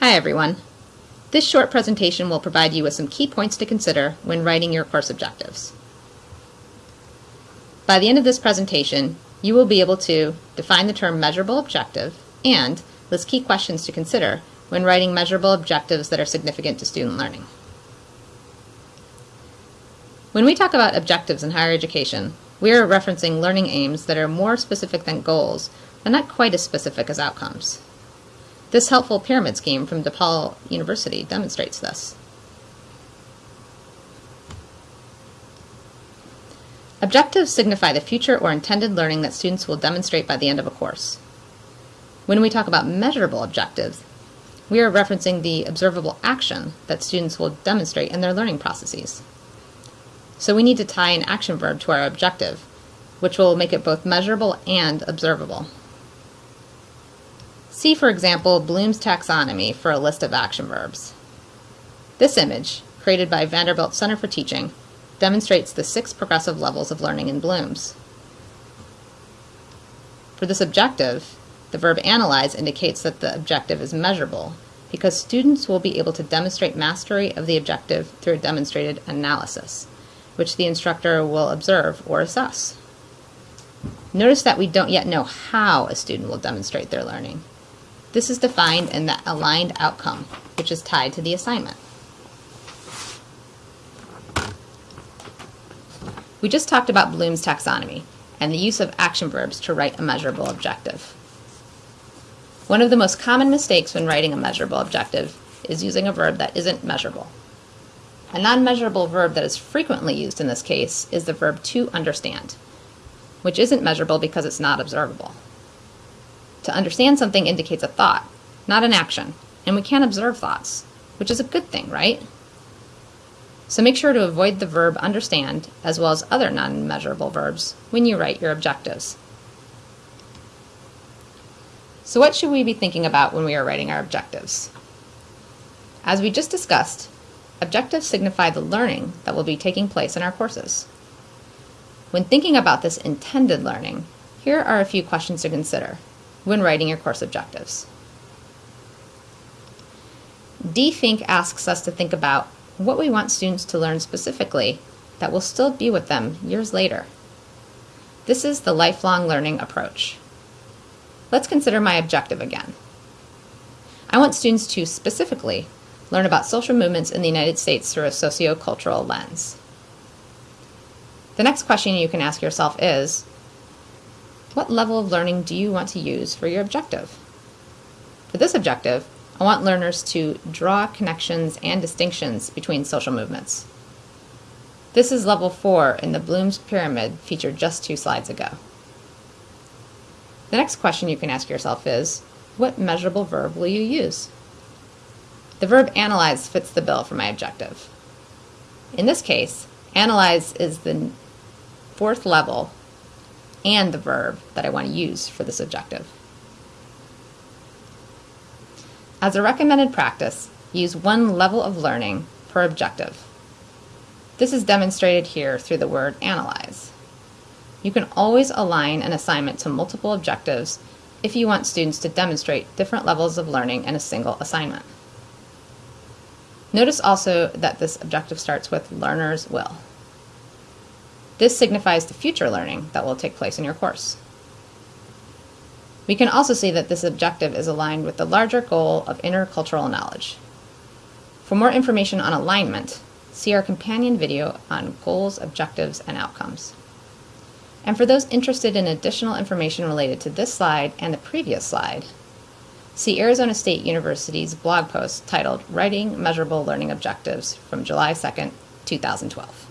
Hi everyone. This short presentation will provide you with some key points to consider when writing your course objectives. By the end of this presentation, you will be able to define the term measurable objective and list key questions to consider when writing measurable objectives that are significant to student learning. When we talk about objectives in higher education, we are referencing learning aims that are more specific than goals, but not quite as specific as outcomes. This helpful pyramid scheme from DePaul University demonstrates this. Objectives signify the future or intended learning that students will demonstrate by the end of a course. When we talk about measurable objectives, we are referencing the observable action that students will demonstrate in their learning processes. So we need to tie an action verb to our objective, which will make it both measurable and observable. See, for example, Bloom's taxonomy for a list of action verbs. This image, created by Vanderbilt Center for Teaching, demonstrates the six progressive levels of learning in Bloom's. For this objective, the verb analyze indicates that the objective is measurable because students will be able to demonstrate mastery of the objective through a demonstrated analysis which the instructor will observe or assess. Notice that we don't yet know how a student will demonstrate their learning. This is defined in the aligned outcome, which is tied to the assignment. We just talked about Bloom's taxonomy and the use of action verbs to write a measurable objective. One of the most common mistakes when writing a measurable objective is using a verb that isn't measurable. A non-measurable verb that is frequently used in this case is the verb to understand, which isn't measurable because it's not observable. To understand something indicates a thought, not an action, and we can't observe thoughts, which is a good thing, right? So make sure to avoid the verb understand as well as other non-measurable verbs when you write your objectives. So what should we be thinking about when we are writing our objectives? As we just discussed, Objectives signify the learning that will be taking place in our courses. When thinking about this intended learning, here are a few questions to consider when writing your course objectives. Dee Fink asks us to think about what we want students to learn specifically that will still be with them years later. This is the lifelong learning approach. Let's consider my objective again. I want students to specifically learn about social movements in the United States through a sociocultural lens. The next question you can ask yourself is, what level of learning do you want to use for your objective? For this objective, I want learners to draw connections and distinctions between social movements. This is level 4 in the Bloom's Pyramid featured just two slides ago. The next question you can ask yourself is, what measurable verb will you use? The verb analyze fits the bill for my objective. In this case, analyze is the fourth level and the verb that I want to use for this objective. As a recommended practice, use one level of learning per objective. This is demonstrated here through the word analyze. You can always align an assignment to multiple objectives if you want students to demonstrate different levels of learning in a single assignment. Notice also that this objective starts with learner's will. This signifies the future learning that will take place in your course. We can also see that this objective is aligned with the larger goal of intercultural knowledge. For more information on alignment, see our companion video on goals, objectives, and outcomes. And for those interested in additional information related to this slide and the previous slide, See Arizona State University's blog post titled Writing Measurable Learning Objectives from July 2nd, 2012.